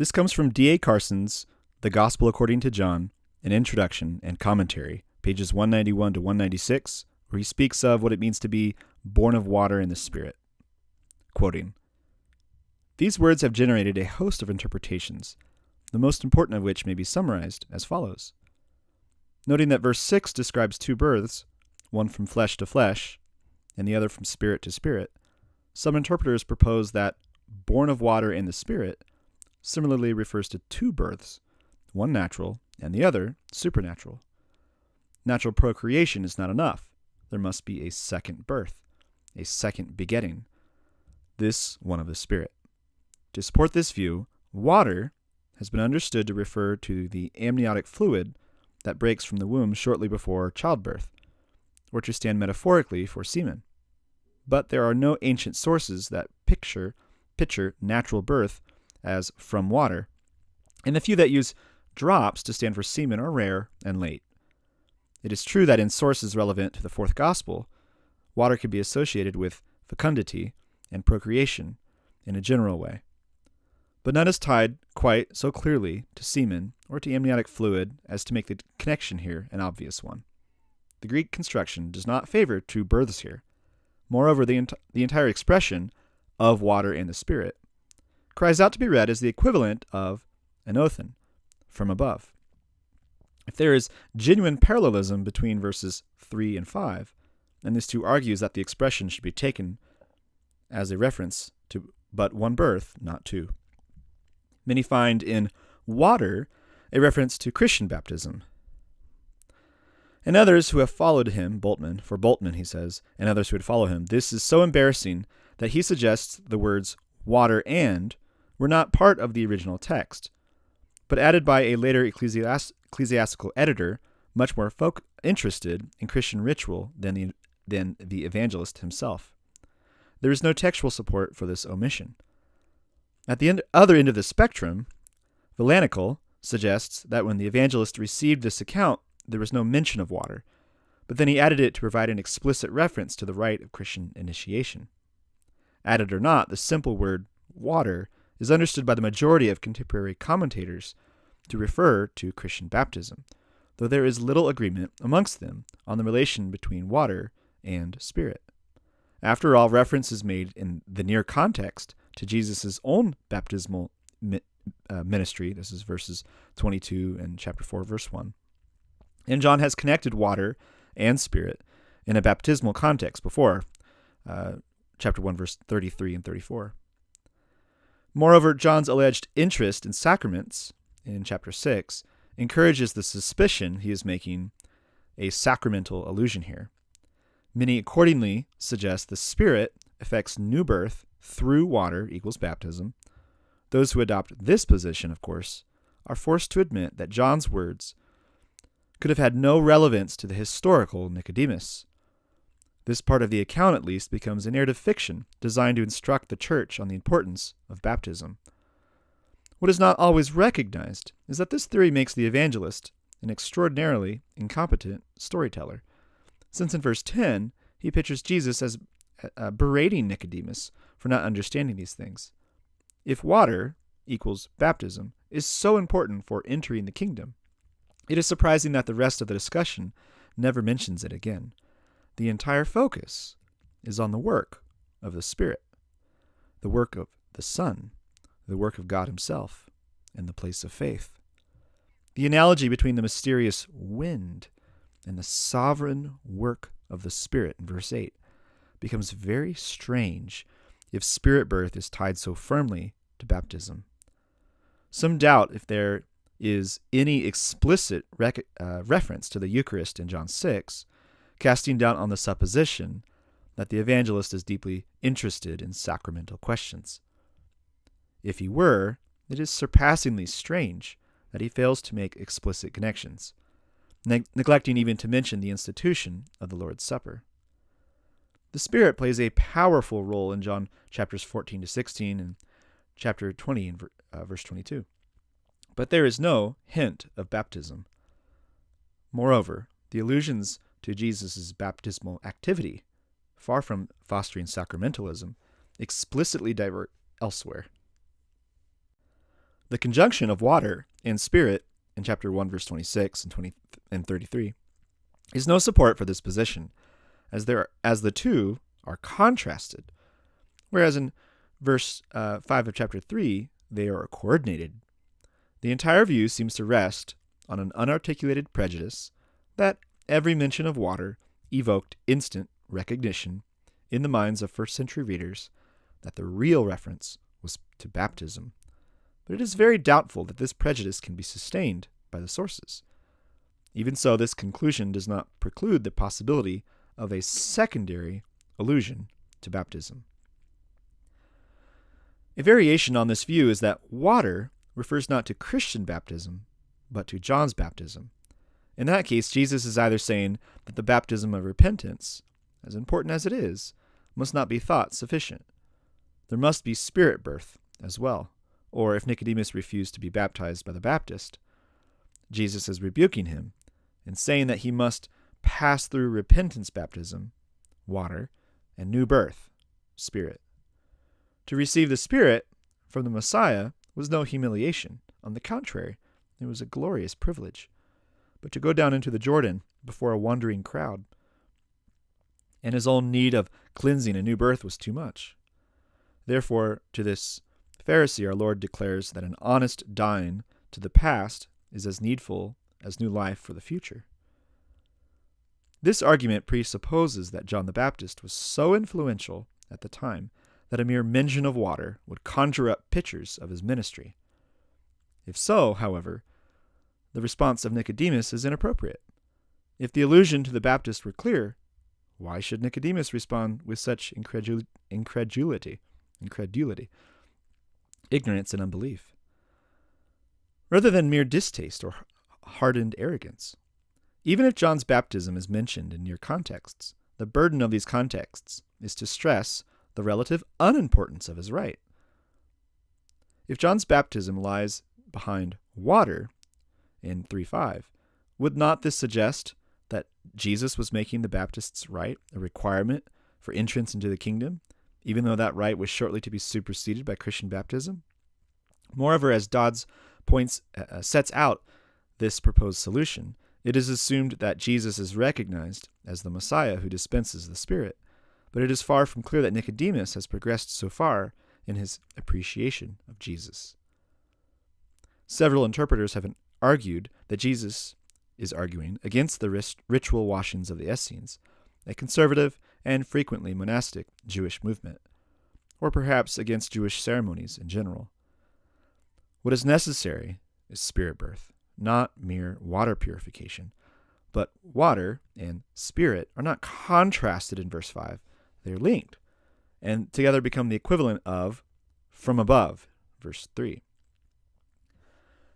This comes from D.A. Carson's The Gospel According to John, an introduction and commentary, pages 191 to 196, where he speaks of what it means to be born of water and the Spirit. Quoting These words have generated a host of interpretations, the most important of which may be summarized as follows. Noting that verse 6 describes two births, one from flesh to flesh, and the other from spirit to spirit, some interpreters propose that born of water and the Spirit similarly refers to two births, one natural and the other supernatural. Natural procreation is not enough. There must be a second birth, a second begetting, this one of the Spirit. To support this view, water has been understood to refer to the amniotic fluid that breaks from the womb shortly before childbirth, or to stand metaphorically for semen. But there are no ancient sources that picture picture natural birth as from water, and the few that use drops to stand for semen are rare and late. It is true that in sources relevant to the fourth gospel, water could be associated with fecundity and procreation in a general way. But none is tied quite so clearly to semen or to amniotic fluid as to make the connection here an obvious one. The Greek construction does not favor two births here. Moreover, the, ent- the entire expression of water and the Spirit, cries out to be read as the equivalent of an anothen, from above. If there is genuine parallelism between verses 3 and 5, then this too argues that the expression should be taken as a reference to but one birth, not two. Many find in water a reference to Christian baptism. And others who have followed him, Bultmann, for Bultmann, he says, and others who would follow him, this is so embarrassing that he suggests the words water and were not part of the original text, but added by a later ecclesiast- ecclesiastical editor much more folk interested in Christian ritual than the, than the evangelist himself. There is no textual support for this omission. At the end, other end of the spectrum, Valanical suggests that when the evangelist received this account, there was no mention of water, but then he added it to provide an explicit reference to the rite of Christian initiation. Added or not, the simple word water is understood by the majority of contemporary commentators to refer to Christian baptism, though there is little agreement amongst them on the relation between water and spirit. After all, reference is made in the near context to Jesus' own baptismal uh, ministry. This is verses 22 and chapter 4, verse 1. And John has connected water and spirit in a baptismal context before. Uh, chapter 1 verse 33 and 34. Moreover, John's alleged interest in sacraments in chapter 6 encourages the suspicion he is making a sacramental allusion here. Many accordingly suggest the Spirit effects new birth through water equals baptism. Those who adopt this position, of course, are forced to admit that John's words could have had no relevance to the historical Nicodemus, this part of the account, at least, becomes a narrative fiction designed to instruct the church on the importance of baptism. What is not always recognized is that this theory makes the evangelist an extraordinarily incompetent storyteller, since in verse 10 he pictures Jesus as uh, berating Nicodemus for not understanding these things. If water equals baptism is so important for entering the kingdom, it is surprising that the rest of the discussion never mentions it again the entire focus is on the work of the Spirit, the work of the Son, the work of God Himself, and the place of faith. The analogy between the mysterious wind and the sovereign work of the Spirit in verse 8 becomes very strange if spirit birth is tied so firmly to baptism. Some doubt if there is any explicit rec- uh, reference to the Eucharist in John 6, casting doubt on the supposition that the evangelist is deeply interested in sacramental questions. If he were, it is surpassingly strange that he fails to make explicit connections, neg- neglecting even to mention the institution of the Lord's Supper. The Spirit plays a powerful role in John chapters 14 to 16 and chapter 20 and uh, verse 22. But there is no hint of baptism. Moreover, the allusions to Jesus' baptismal activity, far from fostering sacramentalism, explicitly divert elsewhere. The conjunction of water and spirit in chapter 1 verse 26 and 20 and 33 is no support for this position as there are, as the two are contrasted whereas in verse uh, 5 of chapter 3 they are coordinated the entire view seems to rest on an unarticulated prejudice that every mention of water evoked instant recognition in the minds of first century readers that the real reference was to baptism. But it is very doubtful that this prejudice can be sustained by the sources. Even so, this conclusion does not preclude the possibility of a secondary allusion to baptism. A variation on this view is that water refers not to Christian baptism, but to John's baptism. In that case, Jesus is either saying that the baptism of repentance, as important as it is, must not be thought sufficient. There must be spirit birth as well. Or if Nicodemus refused to be baptized by the Baptist, Jesus is rebuking him and saying that he must pass through repentance baptism, water, and new birth, spirit. To receive the Spirit from the Messiah was no humiliation. On the contrary, it was a glorious privilege. But to go down into the Jordan before a wondering crowd, and his own need of cleansing and new birth was too much. Therefore, to this Pharisee, our Lord declares that an honest dying to the past is as needful as new life for the future. This argument presupposes that John the Baptist was so influential at the time that a mere mention of water would conjure up pictures of his ministry. If so, however, the response of Nicodemus is inappropriate. If the allusion to the Baptist were clear, why should Nicodemus respond with such incredul- incredulity, incredulity, ignorance, and unbelief? Rather than mere distaste or hardened arrogance. Even if John's baptism is mentioned in near contexts, the burden of these contexts is to stress the relative unimportance of his rite. If John's baptism lies behind water in 3.5, would not this suggest that Jesus was making the Baptist's rite a requirement for entrance into the kingdom, even though that rite was shortly to be superseded by Christian baptism. Moreover, as Dods points uh, uh, sets out this proposed solution, it is assumed that Jesus is recognized as the Messiah who dispenses the Spirit, but it is far from clear that Nicodemus has progressed so far in his appreciation of Jesus. Several interpreters have argued that Jesus is arguing against the ritual washings of the Essenes, a conservative and frequently monastic Jewish movement, or perhaps against Jewish ceremonies in general. What is necessary is spirit birth, not mere water purification. But water and spirit are not contrasted in verse 5, they're linked, and together become the equivalent of from above, verse 3.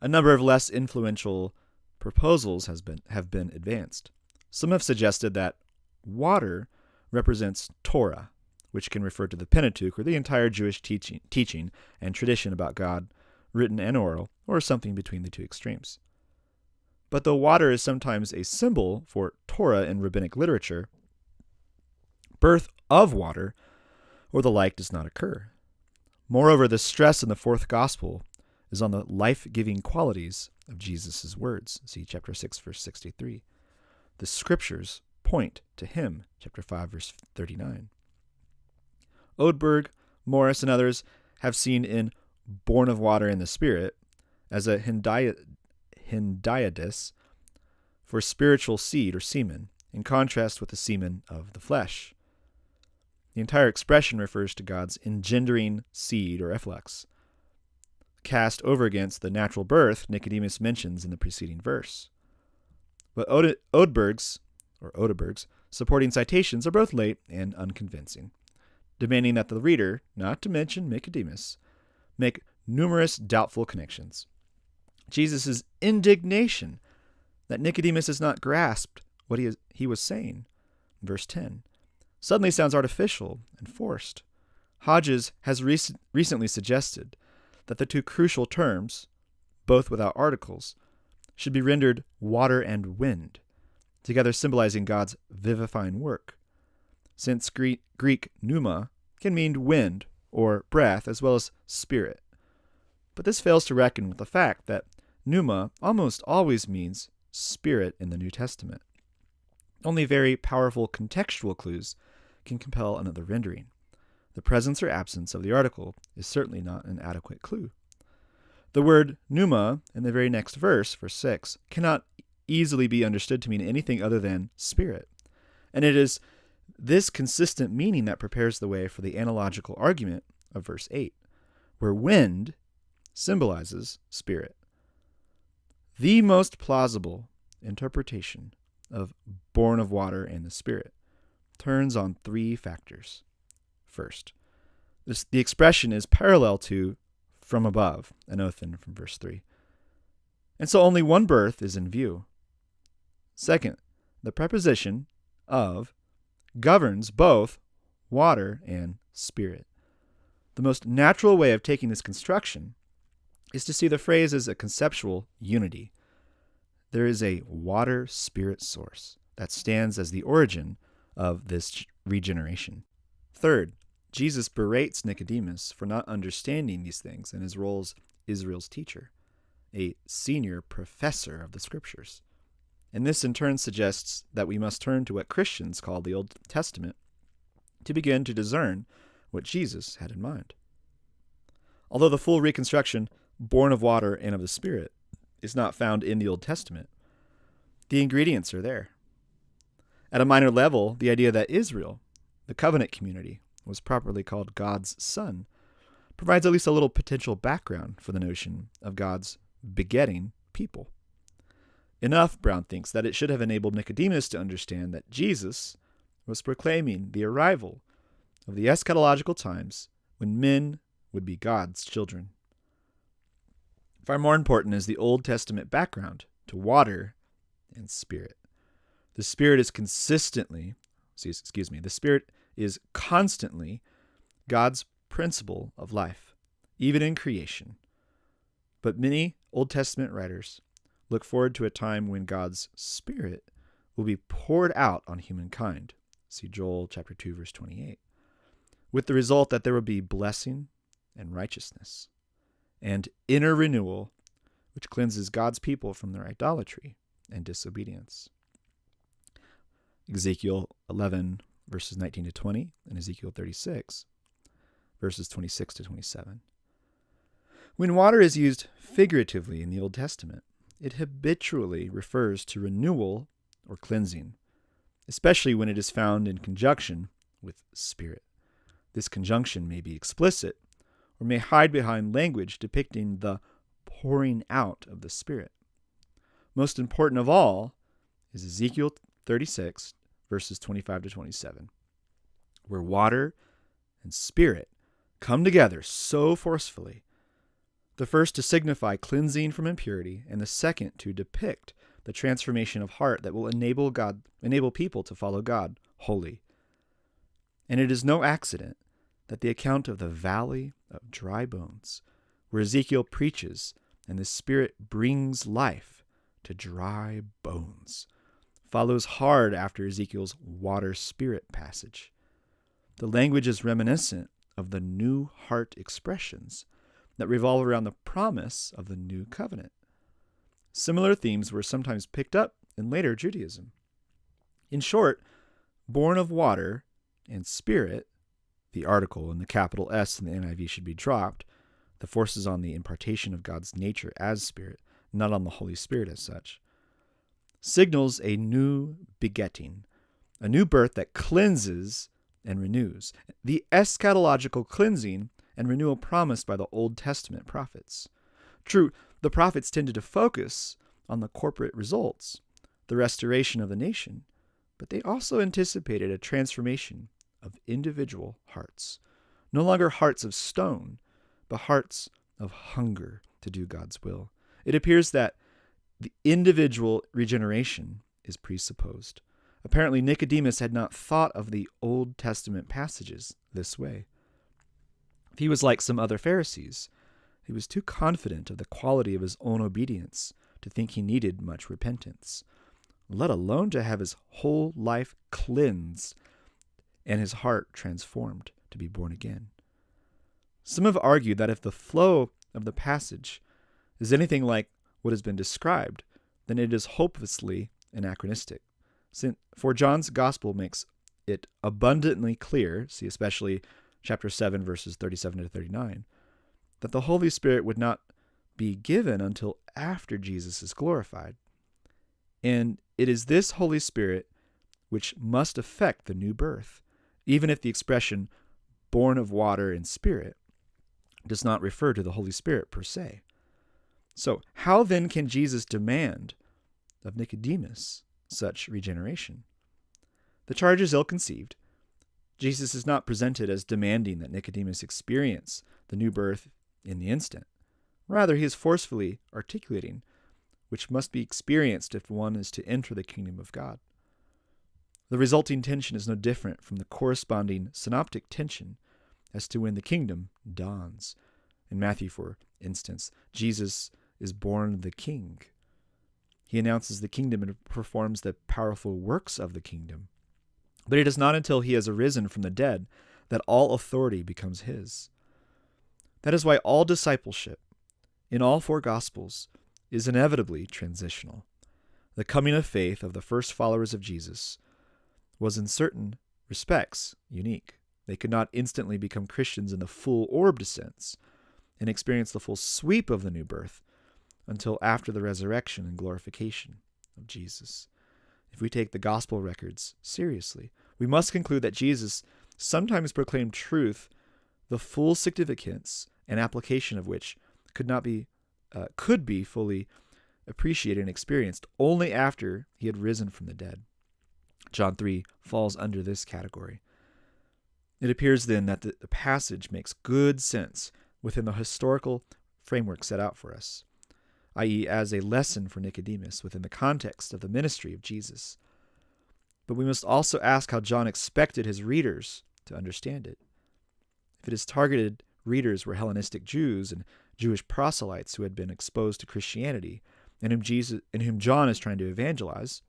A number of less influential proposals has been, have been advanced. Some have suggested that water represents Torah, which can refer to the Pentateuch or the entire Jewish teaching, teaching and tradition about God, written and oral, or something between the two extremes. But though water is sometimes a symbol for Torah in rabbinic literature, birth of water or the like does not occur. Moreover, the stress in the fourth gospel is on the life giving qualities of Jesus' words. See chapter 6, verse 63. The scriptures point to him, chapter 5, verse 39. Odeberg, Morris, and others have seen in Born of Water and the Spirit as a hendiadys for spiritual seed or semen, in contrast with the semen of the flesh. The entire expression refers to God's engendering seed or efflux, cast over against the natural birth Nicodemus mentions in the preceding verse. But Ode- Odeberg's, or Odeberg's, supporting citations are both late and unconvincing, demanding that the reader, not to mention Nicodemus, make numerous doubtful connections. Jesus' indignation that Nicodemus has not grasped what he, is, he was saying, verse 10, suddenly sounds artificial and forced. Hodges has rec- recently suggested that the two crucial terms, both without articles, should be rendered water and wind, together symbolizing God's vivifying work. Since Greek pneuma can mean wind or breath as well as spirit. But this fails to reckon with the fact that pneuma almost always means spirit in the New Testament. Only very powerful contextual clues can compel another rendering. The presence or absence of the article is certainly not an adequate clue. The word pneuma in the very next verse, verse 6, cannot easily be understood to mean anything other than spirit. And it is this consistent meaning that prepares the way for the analogical argument of verse 8, where wind symbolizes spirit. The most plausible interpretation of born of water and the spirit turns on three factors. First, this, the expression is parallel to from above, anothen from verse 3. And so only one birth is in view. Second, the preposition of governs both water and spirit. The most natural way of taking this construction is to see the phrase as a conceptual unity. There is a water spirit source that stands as the origin of this regeneration. Third, Jesus berates Nicodemus for not understanding these things in his role as Israel's teacher, a senior professor of the scriptures. And this in turn suggests that we must turn to what Christians call the Old Testament to begin to discern what Jesus had in mind. Although the full reconstruction, born of water and of the Spirit, is not found in the Old Testament, the ingredients are there. At a minor level, the idea that Israel, the covenant community, was properly called God's son provides at least a little potential background for the notion of God's begetting people. Enough, Brown thinks, that it should have enabled Nicodemus to understand that Jesus was proclaiming the arrival of the eschatological times when men would be God's children. Far more important is the Old Testament background to water and spirit. The Spirit is consistently, excuse me, the Spirit is constantly God's principle of life, even in creation. But many Old Testament writers look forward to a time when God's Spirit will be poured out on humankind. See Joel chapter 2 verse 28. With the result that there will be blessing and righteousness and inner renewal which cleanses God's people from their idolatry and disobedience. Ezekiel 11 verses 19 to 20 and Ezekiel 36 verses 26 to 27. When water is used figuratively in the Old Testament, it habitually refers to renewal or cleansing, especially when it is found in conjunction with spirit. This conjunction may be explicit or may hide behind language depicting the pouring out of the Spirit. Most important of all is Ezekiel 36, verses 25 to 27, where water and Spirit come together so forcefully the first to signify cleansing from impurity, and the second to depict the transformation of heart that will enable God enable people to follow God wholly. And it is no accident that the account of the valley of dry bones, where Ezekiel preaches and the Spirit brings life to dry bones, follows hard after Ezekiel's water spirit passage. The language is reminiscent of the new heart expressions that revolve around the promise of the new covenant. Similar themes were sometimes picked up in later Judaism. In short, born of water and spirit, the article and the capital S in the NIV should be dropped. The force is on the impartation of God's nature as spirit, not on the Holy Spirit as such. Signals a new begetting, a new birth that cleanses and renews. The eschatological cleansing and renewal promised by the Old Testament prophets. True, the prophets tended to focus on the corporate results, the restoration of the nation, but they also anticipated a transformation of individual hearts. No longer hearts of stone, but hearts of hunger to do God's will. It appears that the individual regeneration is presupposed. Apparently, Nicodemus had not thought of the Old Testament passages this way. If he was like some other Pharisees. He was too confident of the quality of his own obedience to think he needed much repentance, let alone to have his whole life cleansed and his heart transformed to be born again. Some have argued that if the flow of the passage is anything like what has been described, then it is hopelessly anachronistic. Since for John's gospel makes it abundantly clear, see especially chapter 7, verses 37 to 39, that the Holy Spirit would not be given until after Jesus is glorified. And it is this Holy Spirit which must affect the new birth, even if the expression born of water and spirit does not refer to the Holy Spirit per se. So, how then can Jesus demand of Nicodemus such regeneration? The charge is ill conceived. Jesus is not presented as demanding that Nicodemus experience the new birth in the instant. Rather, he is forcefully articulating which must be experienced if one is to enter the kingdom of God. The resulting tension is no different from the corresponding synoptic tension as to when the kingdom dawns. In Matthew, for instance, Jesus is born the king. He announces the kingdom and performs the powerful works of the kingdom. But it is not until he has arisen from the dead that all authority becomes his. That is why all discipleship, in all four Gospels, is inevitably transitional. The coming of faith of the first followers of Jesus was in certain respects unique. They could not instantly become Christians in the full orbed sense and experience the full sweep of the new birth until after the resurrection and glorification of Jesus. If we take the gospel records seriously, we must conclude that Jesus sometimes proclaimed truth, the full significance and application of which could not be uh, could be fully appreciated and experienced only after he had risen from the dead. John 3 falls under this category. It appears then that the, the passage makes good sense within the historical framework set out for us, i.e., as a lesson for Nicodemus within the context of the ministry of Jesus. But we must also ask how John expected his readers to understand it. If it is targeted readers were Hellenistic Jews and Jewish proselytes who had been exposed to Christianity and whom Jesus and whom John is trying to evangelize,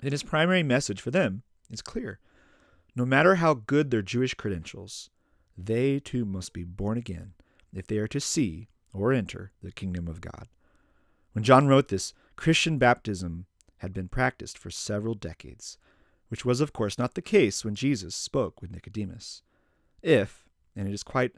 then his primary message for them is clear. No matter how good their Jewish credentials, they too must be born again if they are to see or enter the kingdom of God. When John wrote this, Christian baptism had been practiced for several decades, which was, of course, not the case when Jesus spoke with Nicodemus. If, and it is quite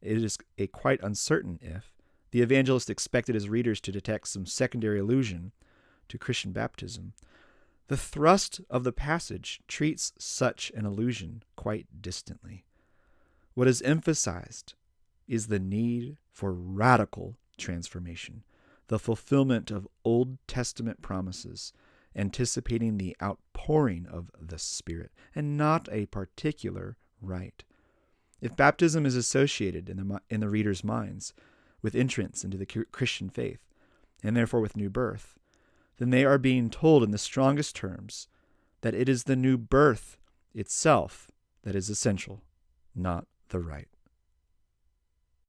it is a quite uncertain if, the evangelist expected his readers to detect some secondary allusion to Christian baptism, the thrust of the passage treats such an allusion quite distantly. What is emphasized is the need for radical transformation, the fulfillment of Old Testament promises, anticipating the outpouring of the Spirit, and not a particular rite. If baptism is associated in the, in the reader's minds with entrance into the Christian faith, and therefore with new birth, then they are being told in the strongest terms that it is the new birth itself that is essential, not the rite.